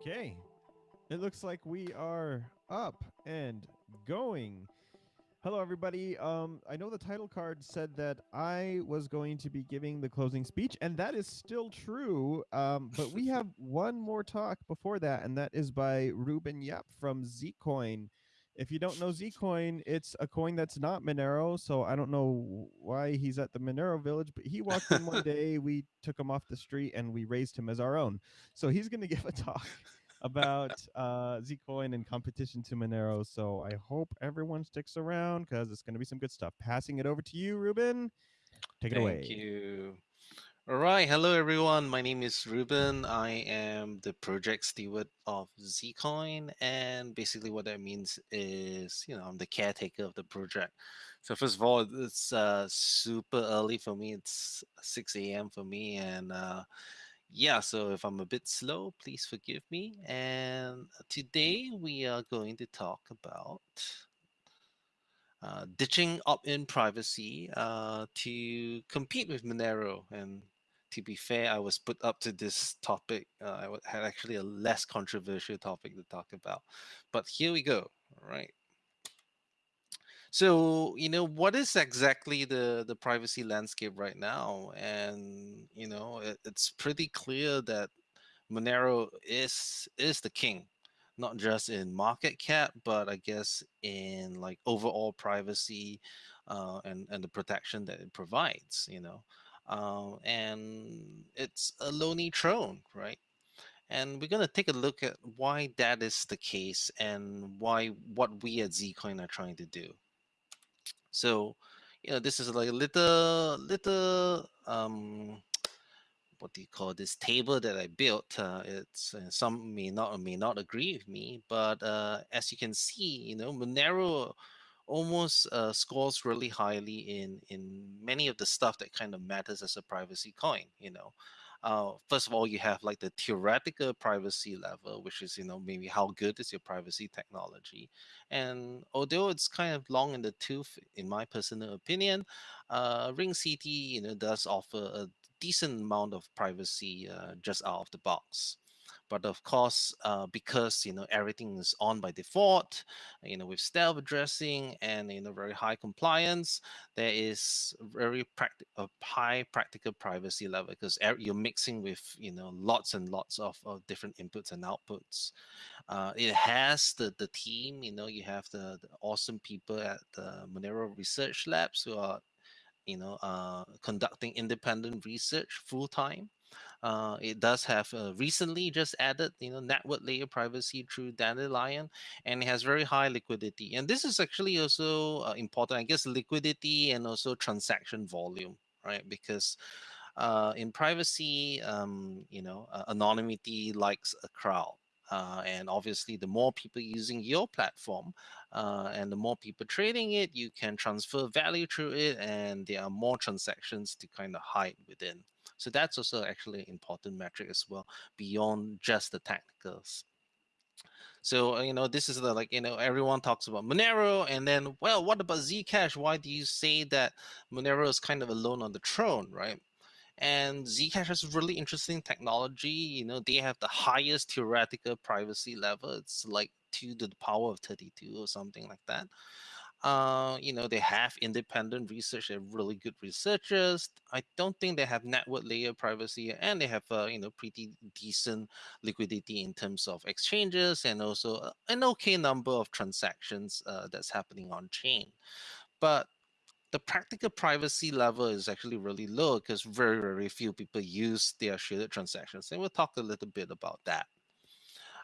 Okay. It looks like we are up and going. Hello, everybody. Um, I know the title card said that I was going to be giving the closing speech, and that is still true. Um, but we have one more talk before that, and that is by Reuben Yap from Zcoin. If you don't know Zcoin, it's a coin that's not Monero, so I don't know why he's at the Monero village, but he walked in one day, we took him off the street, and we raised him as our own. So he's going to give a talk about uh, Zcoin and competition to Monero. So I hope everyone sticks around because it's going to be some good stuff. Passing it over to you, Reuben. Take it Thank away. Thank you. All right. Hello, everyone. My name is Reuben. I am the project steward of Zcoin. And basically what that means is, you know, I'm the caretaker of the project. So first of all, it's uh, super early for me. It's 6 a.m. for me. And uh, yeah, so if I'm a bit slow, please forgive me. And today we are going to talk about uh, ditching opt-in privacy uh, to compete with Monero. And to be fair, I was put up to this topic. Uh, I had actually a less controversial topic to talk about. But here we go. All right. So, you know, what is exactly the, the privacy landscape right now? And, you know, it, it's pretty clear that Monero is is the king, not just in market cap, but I guess in like overall privacy uh, and, and the protection that it provides, you know. Uh, and it's a lonely throne, right? And we're going to take a look at why that is the case and why what we at Zcoin are trying to do. So, you know, this is like a little, little, um, what do you call this table that I built? Uh, it's uh, some may not or may not agree with me, but uh, as you can see, you know, Monero almost uh, scores really highly in in many of the stuff that kind of matters as a privacy coin. You know, uh, first of all, you have like the theoretical privacy level, which is, you know, maybe how good is your privacy technology. And although it's kind of long in the tooth, in my personal opinion, uh, Ring CT, you know, does offer a decent amount of privacy uh, just out of the box. But of course, uh, because you know everything is on by default, you know with stealth addressing and you know very high compliance, there is very high practical privacy level because you're mixing with you know lots and lots of, of different inputs and outputs. Uh, it has the the team, you know, you have the, the awesome people at the Monero Research Labs who are you know uh, conducting independent research full time uh, it does have uh, recently just added, you know, network layer privacy through Dandelion, and it has very high liquidity. And this is actually also uh, important, I guess, liquidity and also transaction volume, right? Because uh, in privacy, um, you know, anonymity likes a crowd. Uh, and obviously, the more people using your platform uh, and the more people trading it, you can transfer value through it, and there are more transactions to kind of hide within. So that's also actually an important metric as well, beyond just the technicals. So, uh, you know, this is the like, you know, everyone talks about Monero and then, well, what about Zcash? Why do you say that Monero is kind of alone on the throne, right? And Zcash has really interesting technology. You know, they have the highest theoretical privacy level. It's like two to the power of 32 or something like that. Uh, you know, they have independent research. They're really good researchers. I don't think they have network layer privacy, and they have uh, you know pretty decent liquidity in terms of exchanges and also an okay number of transactions uh, that's happening on chain. But the practical privacy level is actually really low because very very few people use their shielded transactions, and we'll talk a little bit about that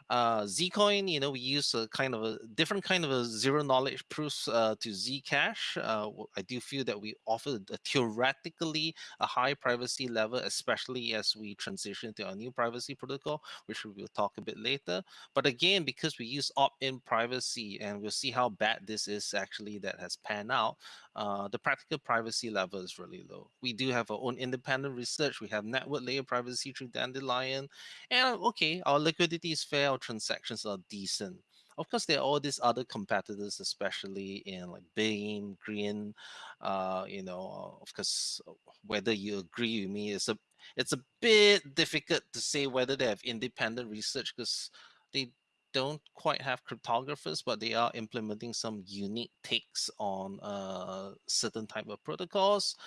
uh, Zcoin, you know, we use a kind of a different kind of a zero knowledge proofs uh, to Zcash. Uh, I do feel that we offer a theoretically a high privacy level, especially as we transition to our new privacy protocol, which we will talk a bit later. But again, because we use opt-in privacy, and we'll see how bad this is actually that has panned out, uh, the practical privacy level is really low. We do have our own independent research. We have network layer privacy through Dandelion. And okay, our liquidity is fair, our transactions are decent. Of course, there are all these other competitors, especially in like Beam, Grin, uh, you know, of course, whether you agree with me is a It's a bit difficult to say whether they have independent research because they don't quite have cryptographers, but they are implementing some unique takes on uh, certain type of protocols.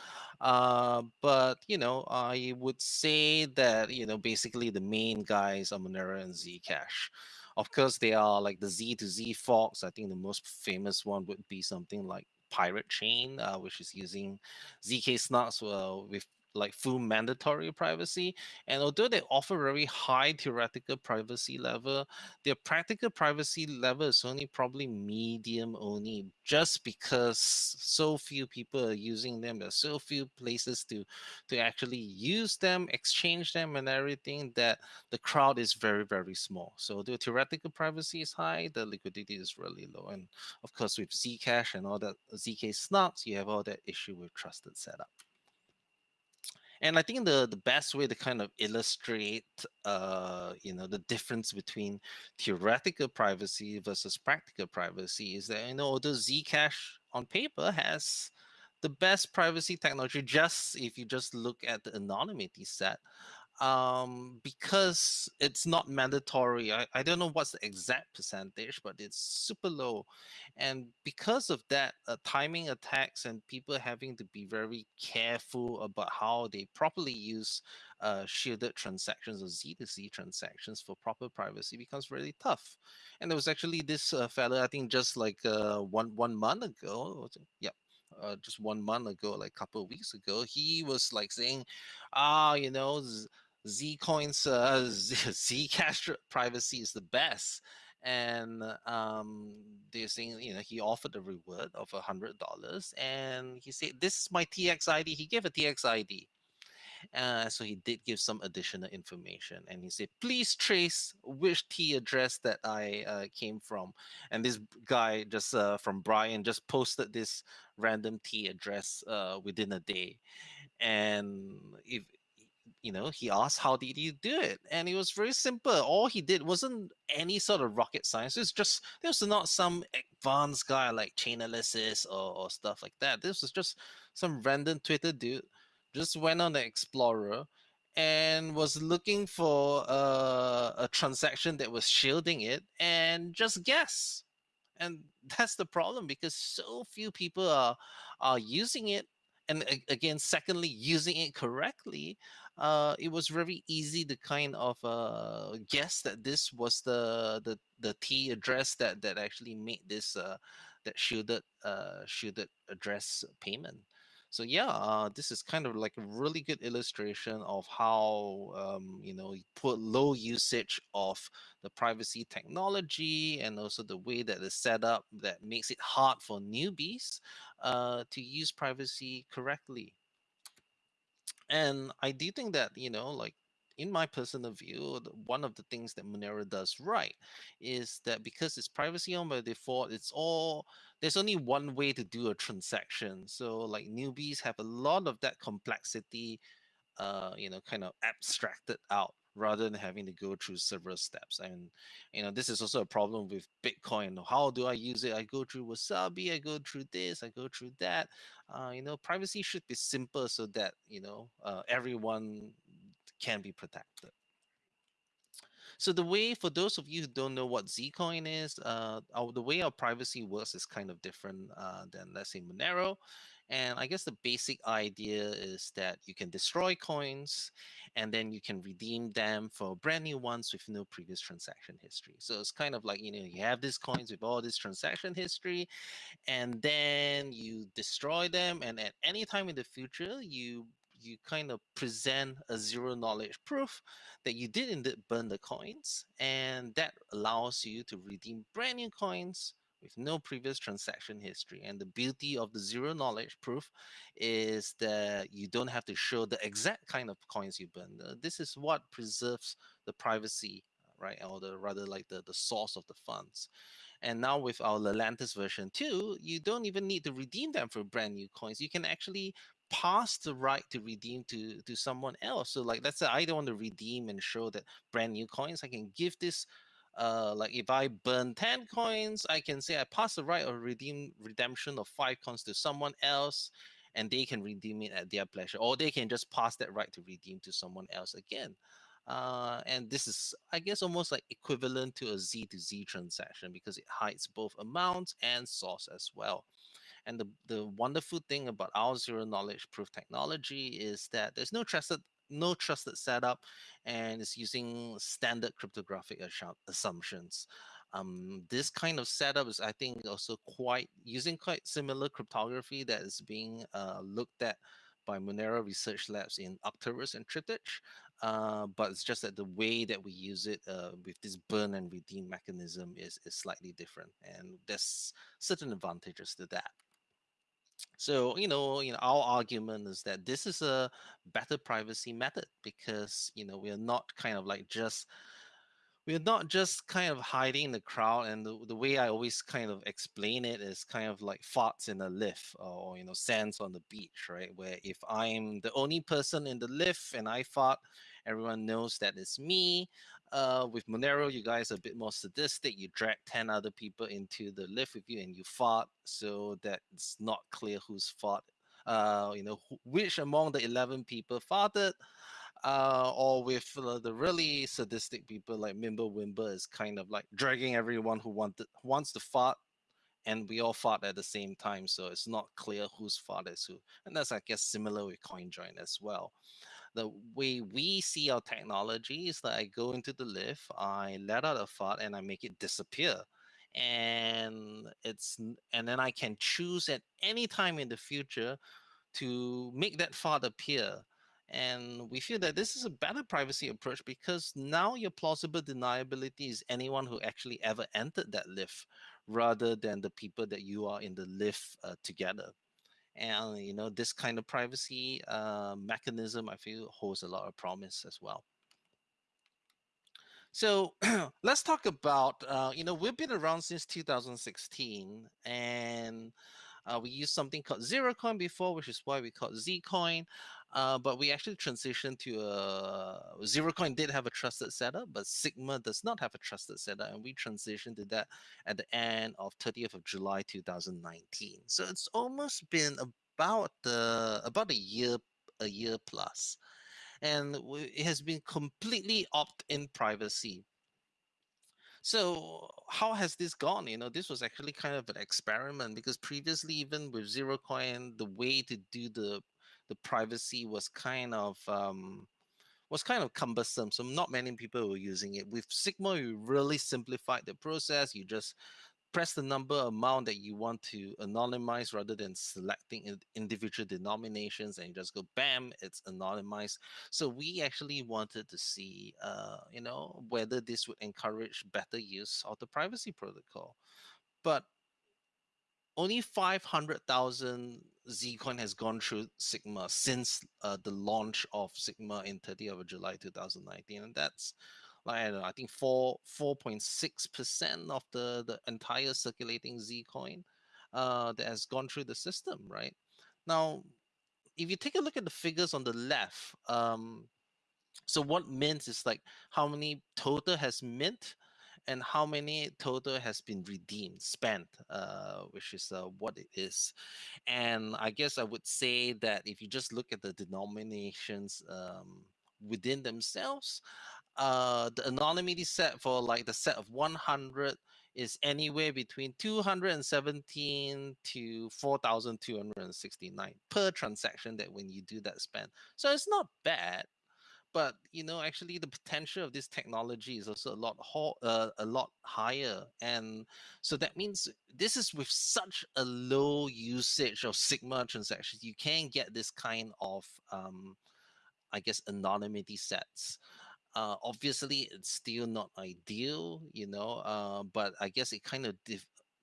Uh, but you know, I would say that you know basically the main guys are Monero and Zcash. Of course, they are like the Z to Z forks. I think the most famous one would be something like Pirate Chain, uh, which is using ZK snarks uh, with like full mandatory privacy. And although they offer very high theoretical privacy level, their practical privacy level is only probably medium only, just because so few people are using them. There's so few places to to actually use them, exchange them, and everything that the crowd is very very small. So the theoretical privacy is high, the liquidity is really low, and of course with Zcash and all that ZK snarks, you have all that issue with trusted setup and i think the the best way to kind of illustrate uh you know the difference between theoretical privacy versus practical privacy is that you know although zcash on paper has the best privacy technology just if you just look at the anonymity set um because it's not mandatory I, I don't know what's the exact percentage but it's super low. And because of that uh, timing attacks and people having to be very careful about how they properly use uh, shielded transactions or z2z transactions for proper privacy becomes really tough. And there was actually this uh, i think just like uh, one one month ago yeah uh, just one month ago, like a couple of weeks ago, he was like saying, ah, you know, Zcoin's uh, Zcash privacy is the best, and um, they're saying you know he offered a reward of a hundred dollars, and he said this is my TX ID. He gave a TX ID. Uh, so he did give some additional information and he said, please trace which T address that I uh, came from. And this guy just uh, from Brian just posted this random T address uh, within a day. And if you know, he asked, How did you do it? And it was very simple. All he did wasn't any sort of rocket science. It was just, this was not some advanced guy like Chainalysis or, or stuff like that. This was just some random Twitter dude just went on the Explorer and was looking for uh, a transaction that was shielding it and just guess. And that's the problem because so few people are are using it and again secondly using it correctly uh, it was very easy to kind of uh, guess that this was the the the T address that that actually made this uh, that shielded uh, shielded address payment. So yeah, uh, this is kind of like a really good illustration of how um, you know you put low usage of the privacy technology and also the way that it's set up that makes it hard for newbies uh, to use privacy correctly and I do think that you know, like in my personal view, one of the things that Monero does right is that because it's privacy on by default, it's all there's only one way to do a transaction. So like newbies have a lot of that complexity, uh, you know, kind of abstracted out rather than having to go through several steps. And you know, this is also a problem with Bitcoin. How do I use it? I go through Wasabi, I go through this, I go through that. Uh, you know, privacy should be simple so that you know uh, everyone can be protected. So the way, for those of you who don't know what Zcoin is, uh, our, the way our privacy works is kind of different uh, than, let's say, Monero. And I guess the basic idea is that you can destroy coins and then you can redeem them for brand new ones with no previous transaction history. So it's kind of like, you know, you have these coins with all this transaction history and then you destroy them. And at any time in the future, you you kind of present a zero knowledge proof that you did indeed burn the coins and that allows you to redeem brand new coins with no previous transaction history. And the beauty of the zero knowledge proof is that you don't have to show the exact kind of coins you burn. Uh, this is what preserves the privacy, right? Or the rather like the, the source of the funds. And now with our Lelantus version 2, you don't even need to redeem them for brand new coins. You can actually pass the right to redeem to to someone else. So like let's say I don't want to redeem and show that brand new coins. I can give this uh, like if I burn 10 coins, I can say I pass the right of redeem redemption of five coins to someone else. and they can redeem it at their pleasure, or they can just pass that right to redeem to someone else again. Uh, and this is, I guess, almost like equivalent to a Z to Z transaction because it hides both amount and source as well. And the, the wonderful thing about our zero knowledge proof technology is that there's no trusted no trusted setup and it's using standard cryptographic assumptions. Um, this kind of setup is, I think, also quite using quite similar cryptography that is being uh, looked at by Monero Research Labs in Arcturus and Triptych. Uh, but it's just that the way that we use it uh, with this burn and redeem mechanism is, is slightly different. And there's certain advantages to that. So, you know, you know, our argument is that this is a better privacy method because, you know, we are not kind of like just we're not just kind of hiding in the crowd and the, the way i always kind of explain it is kind of like farts in a lift or you know sands on the beach right? Where if i'm the only person in the lift and i fart everyone knows that it's me uh, with monero you guys are a bit more sadistic you drag 10 other people into the lift with you and you fart so that it's not clear who's fart uh, you know which among the 11 people farted uh, or with uh, the really sadistic people like Mimble Wimble is kind of like dragging everyone who wanted wants to fart, and we all fart at the same time, so it's not clear whose fart is who. And that's I guess similar with CoinJoin as well. The way we see our technology is that I go into the lift, I let out a fart, and I make it disappear and it's and then I can choose at any time in the future to make that fart appear and we feel that this is a better privacy approach because now your plausible deniability is anyone who actually ever entered that lift rather than the people that you are in the lift uh, together. And, you know, this kind of privacy uh, mechanism, I feel, holds a lot of promise as well. So let's talk about, uh, you know, we've been around since 2016 and uh, we used something called Zerocoin before, which is why we call Zcoin. Uh, but we actually transitioned to a Zerocoin did have a trusted setup, but Sigma does not have a trusted setup, and we transitioned to that at the end of 30th of July 2019. So it's almost been about the about a year a year plus, and it has been completely opt-in privacy. So how has this gone? You know, this was actually kind of an experiment because previously, even with Zerocoin, the way to do the the privacy was kind of um, was kind of cumbersome. So not many people were using it. With Sigma, you really simplified the process. You just press the number amount that you want to anonymize rather than selecting individual denominations and you just go bam it's anonymized so we actually wanted to see uh, you know whether this would encourage better use of the privacy protocol but only 500,000 Zcoin has gone through Sigma since uh, the launch of Sigma in 30th of July 2019, and that's like I, know, I think four 4.6 percent of the the entire circulating Zcoin uh, that has gone through the system. Right now, if you take a look at the figures on the left, um, so what mint is like how many total has mint and how many total has been redeemed, spent, uh, which is uh, what it is. And I guess I would say that if you just look at the denominations um, within themselves, uh, the anonymity set for like the set of 100 is anywhere between 217 to 4,269 per transaction that when you do that spend. So it's not bad but you know actually the potential of this technology is also a lot uh, a lot higher and so that means this is with such a low usage of sigma transactions you can get this kind of um, i guess anonymity sets. Uh, obviously it's still not ideal you know uh, but i guess it kind of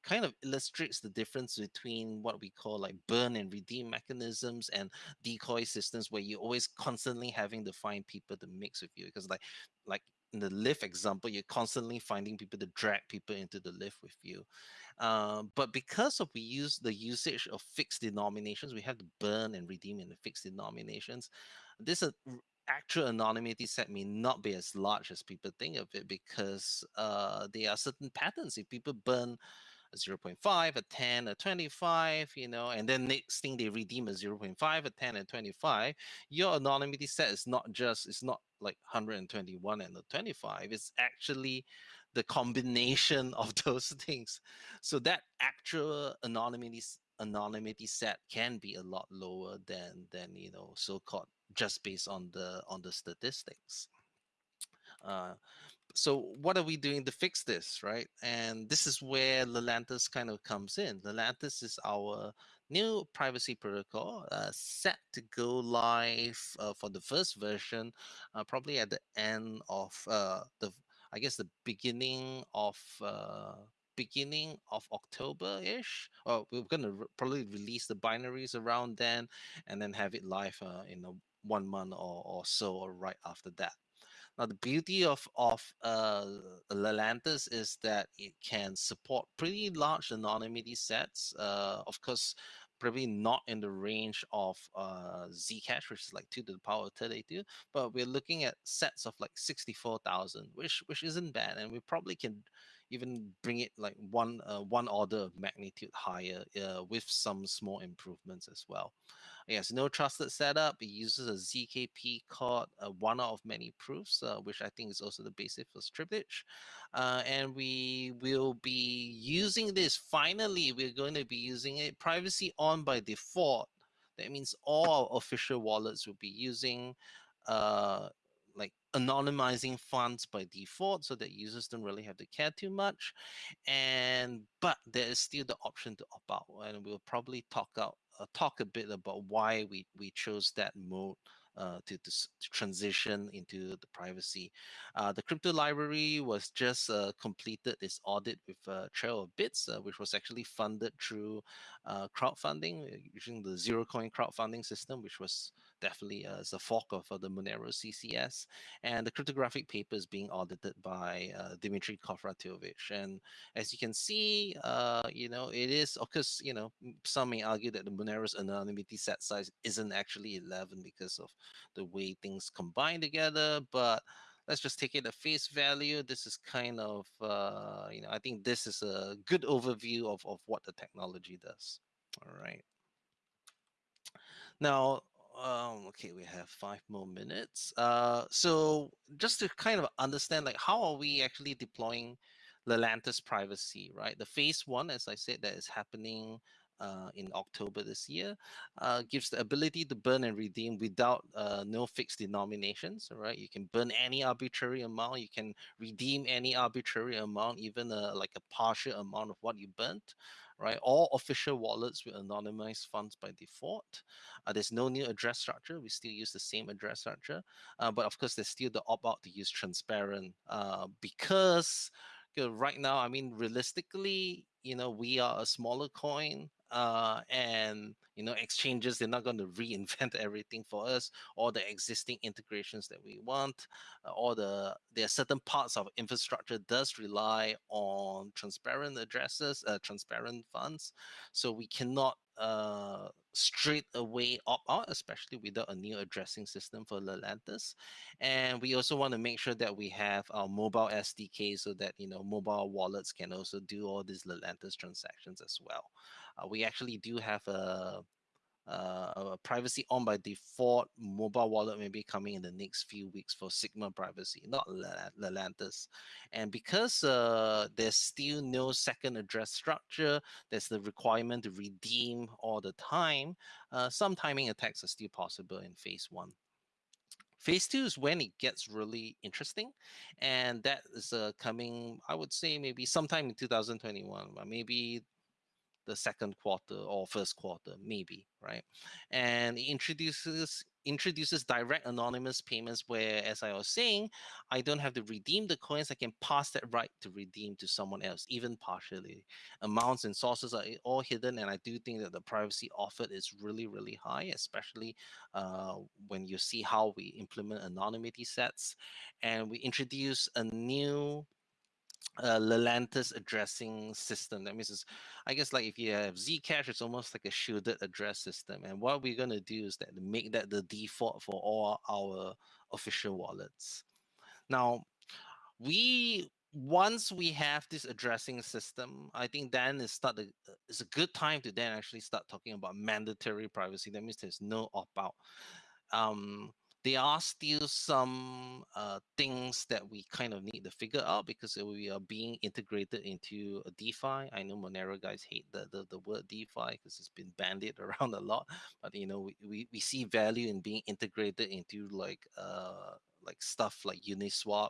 kind of illustrates the difference between what we call like burn and redeem mechanisms and decoy systems where you're always constantly having to find people to mix with you. Because like like in the lift example you're constantly finding people to drag people into the lift with you. Uh, but because of we use the usage of fixed denominations we have to burn and redeem in the fixed denominations this actual anonymity set may not be as large as people think of it because uh, there are certain patterns. If people burn a 0.5, a 10, a 25, you know, and then next thing they redeem a 0.5, a 10, and 25, your anonymity set is not just, it's not like 121 and a 25, it's actually the combination of those things. So that actual anonymity anonymity set can be a lot lower than than you know so-called just based on the on the statistics. Uh, so what are we doing to fix this, right? And this is where Lelantus kind of comes in. Lelantus is our new privacy protocol uh, set to go live uh, for the first version, uh, probably at the end of uh, the, I guess the beginning of uh, beginning of October-ish. Or we're gonna re- probably release the binaries around then, and then have it live uh, in a one month or, or so, or right after that. Now, the beauty of of uh, Lelantus is that it can support pretty large anonymity sets. Uh, of course, probably not in the range of uh, Zcash, which is like two to the power of 32, but we're looking at sets of like 64,000, which which isn't bad, and we probably can even bring it like one uh, one order of magnitude higher uh, with some small improvements as well. Yes, no trusted setup. It uses a ZKP called uh, one of many proofs, uh, which I think is also the basis for Triptych. Uh, and we will be using this. Finally, we're going to be using it privacy on by default. That means all official wallets will be using uh, anonymizing funds by default so that users don't really have to care too much and but there is still the option to opt out and we'll probably talk out uh, talk a bit about why we we chose that mode uh, to, to, transition into the privacy. Uh, the crypto library was just uh, completed its audit with uh, Trail of Bits, uh, which was actually funded through uh, crowdfunding using the zero coin crowdfunding system, which was definitely uh, a fork of the Monero CCS. And the cryptographic paper is being audited by Dmitry Khovratovich. And as you can see, you know, it is, of course, you know, some may argue that the Monero's anonymity set size isn't actually 11 because of the way things combine together, but let's just take it at face value. This is kind of, uh, you know, I think this is a good overview of, of what the technology does. All right. Now, um, okay, we have five more minutes. Uh, so just to kind of understand, like, how are we actually deploying Lelantus privacy, right? The phase one, as I said, that is happening uh, in October this year, uh, gives the ability to burn and redeem without uh, no fixed denominations. Right, you can burn any arbitrary amount, you can redeem any arbitrary amount, even a, like a partial amount of what you burnt. Right, all official wallets will anonymize funds by default. Uh, there's no new address structure; we still use the same address structure, uh, but of course, there's still the opt out to use transparent uh, because right now, I mean, realistically, you know, we are a smaller coin uh, and you know exchanges they're not going to reinvent everything for us all the existing integrations that we want uh, all the there are certain parts of infrastructure does rely on transparent addresses uh, transparent funds so we cannot uh, straight away opt out, especially without a new addressing system for Lelantus. And we also want to make sure that we have our mobile SDK so that you know mobile wallets can also do all these Lelantus transactions as well. Uh, we actually do have a, a privacy on by default mobile wallet maybe coming in the next few weeks for Sigma privacy, not Lelantus. And because uh, there's still no second address structure, there's the requirement to redeem all the time. Uh, some timing attacks are still possible in phase one. Phase two is when it gets really interesting, and that is uh, coming. I would say maybe sometime in 2021, but maybe the second quarter or first quarter, maybe, right? And it introduces introduces direct anonymous payments where, as I was saying, I don't have to redeem the coins. I can pass that right to redeem to someone else, even partially. Amounts and sources are all hidden, and I do think that the privacy offered is really, really high, especially uh, when you see how we implement anonymity sets. And we introduce a new uh, Lelantus addressing system. That means, it's, I guess, like if you have Zcash, it's almost like a shielded address system. And what we're going to do is that make that the default for all our official wallets. Now, we once we have this addressing system, I think then it's start uh, it's a good time to then actually start talking about mandatory privacy. That means there's no opt out. Um, there are still some uh, things that we kind of need to figure out because we are being integrated into a DeFi. I know Monero guys hate the, the, the word DeFi because it's been bandied around a lot, but you know we, we, we see value in being integrated into like uh, like stuff like Uniswap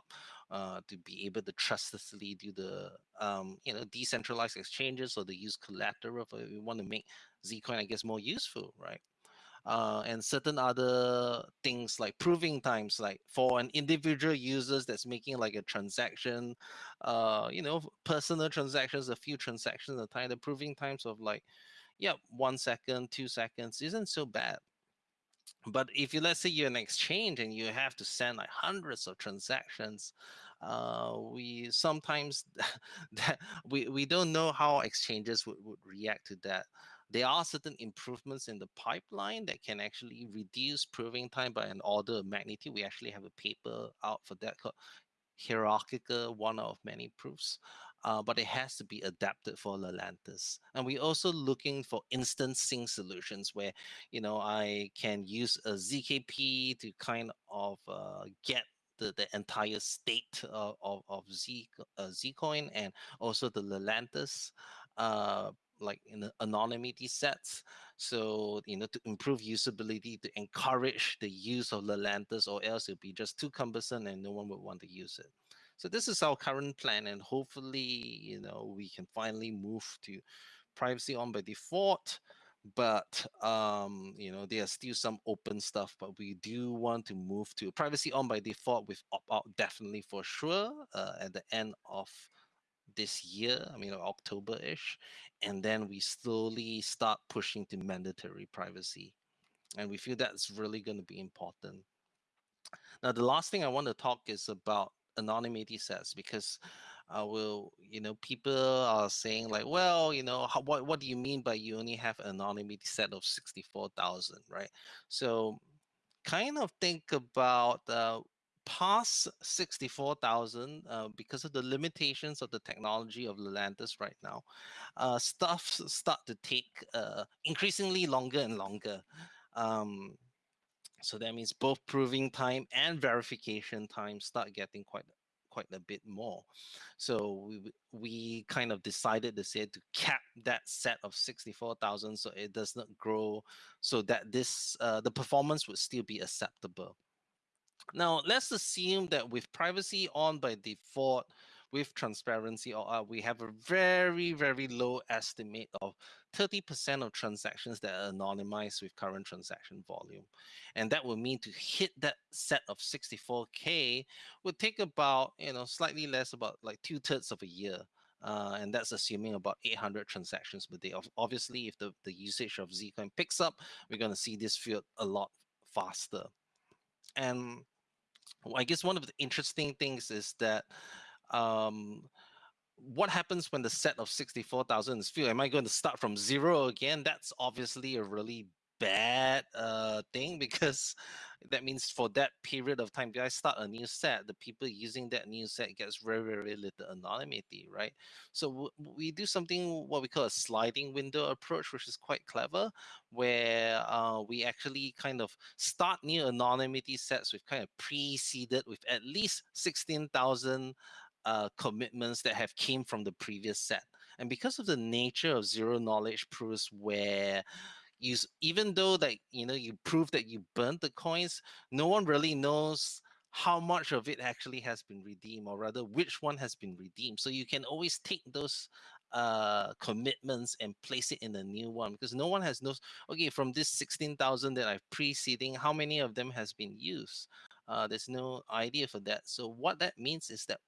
uh, to be able to trustlessly do the um, you know decentralized exchanges or to use collateral. If we want to make Zcoin, I guess, more useful, right? Uh, and certain other things like proving times like for an individual users that's making like a transaction uh, you know personal transactions a few transactions at a time the proving times of like yeah one second two seconds isn't so bad. But if you let's say you're an exchange and you have to send like hundreds of transactions uh, we sometimes that we, we don't know how exchanges would, would react to that there are certain improvements in the pipeline that can actually reduce proving time by an order of magnitude. We actually have a paper out for that called hierarchical one of many proofs, uh, but it has to be adapted for Lelantus. And we're also looking for instant sync solutions where, you know, I can use a ZKP to kind of uh, get the, the entire state of, of, of Z, uh, Zcoin and also the Lelantus uh, like in anonymity sets. So, you know, to improve usability, to encourage the use of Lelantus, or else it'll be just too cumbersome and no one would want to use it. So this is our current plan, and hopefully, you know, we can finally move to privacy on by default. But um, you know, there's still some open stuff, but we do want to move to privacy on by default with opt out definitely for sure uh, at the end of this year, I mean October ish, and then we slowly start pushing to mandatory privacy. And we feel that's really going to be important. Now, the last thing I want to talk is about anonymity sets because I will, you know, people are saying like, well, you know, how, what what do you mean by you only have an anonymity set of sixty four thousand, right? So, kind of think about uh, past 64,000 uh, because of the limitations of the technology of Lelantus right now, uh, stuff start to take uh, increasingly longer and longer. Um, so that means both proving time and verification time start getting quite quite a bit more. So we we kind of decided to say to cap that set of 64,000 so it does not grow so that this uh, the performance would still be acceptable. Now, let's assume that with privacy on by default, with transparency or uh, we have a very, very low estimate of 30% of transactions that are anonymized with current transaction volume. And that would mean to hit that set of 64K would take about, you know, slightly less, about like two thirds of a year. Uh, and that's assuming about 800 transactions per day. Obviously, if the, the usage of Zcoin picks up, we're going to see this field a lot faster. And I guess one of the interesting things is that um, what happens when the set of 64,000 is filled? Am I going to start from zero again? That's obviously a really bad uh, thing because that means for that period of time, I start a new set, the people using that new set gets very, very little anonymity, right? So we do something what we call a sliding window approach, which is quite clever, where uh, we actually kind of start new anonymity sets with kind of preceded with at least 16,000 uh, commitments that have came from the previous set. And because of the nature of zero knowledge proofs where you even though that you know you prove that you burnt the coins no one really knows how much of it actually has been redeemed or rather which one has been redeemed. So you can always take those uh commitments and place it in a new one because no one has knows okay from this 16,000 that I've preceding how many of them has been used? Uh there's no idea for that. So what that means is that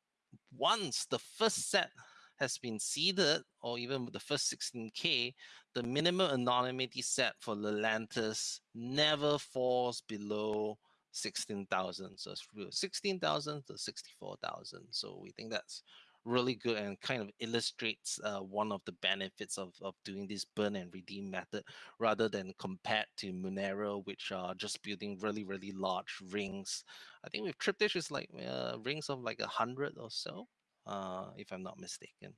once the first set has been seeded, or even with the first 16K, the minimum anonymity set for Lelantus never falls below 16,000. So it's 16,000 to 64,000. So we think that's really good and kind of illustrates uh, one of the benefits of, of doing this burn and redeem method rather than compared to Monero, which are just building really, really large rings. I think with Triptych is like uh, rings of like a hundred or so uh, if I'm not mistaken.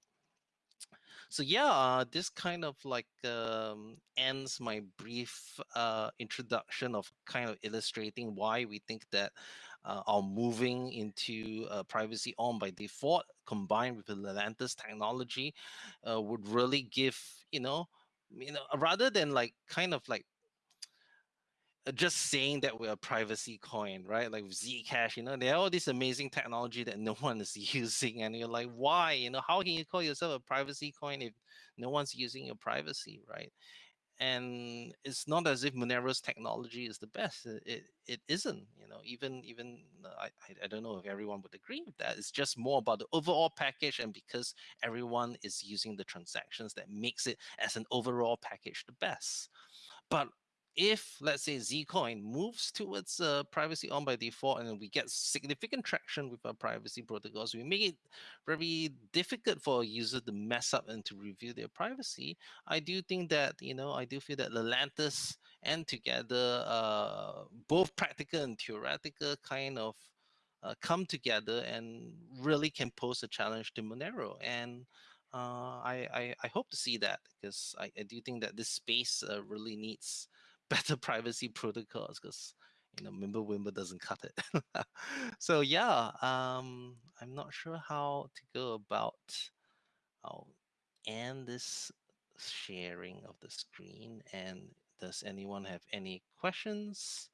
So yeah, uh, this kind of like um, ends my brief uh, introduction of kind of illustrating why we think that uh, our moving into uh, privacy on by default combined with the Lelantus technology uh, would really give you know you know rather than like kind of like just saying that we're a privacy coin, right? Like Zcash, you know, they have all this amazing technology that no one is using, and you're like, why? You know, how can you call yourself a privacy coin if no one's using your privacy, right? And it's not as if Monero's technology is the best. It it, it isn't. You know, even even uh, I I don't know if everyone would agree with that. It's just more about the overall package, and because everyone is using the transactions, that makes it as an overall package the best. But if let's say Zcoin moves towards uh, privacy on by default and we get significant traction with our privacy protocols, we make it very difficult for a user to mess up and to review their privacy. I do think that you know I do feel that Lelantus and together uh, both practical and theoretical kind of uh, come together and really can pose a challenge to Monero and. Uh, I, I, I hope to see that because I, I do think that this space uh, really needs better privacy protocols because you know Mimblewimble doesn't cut it. so yeah, um, I'm not sure how to go about. I'll end this sharing of the screen. And does anyone have any questions?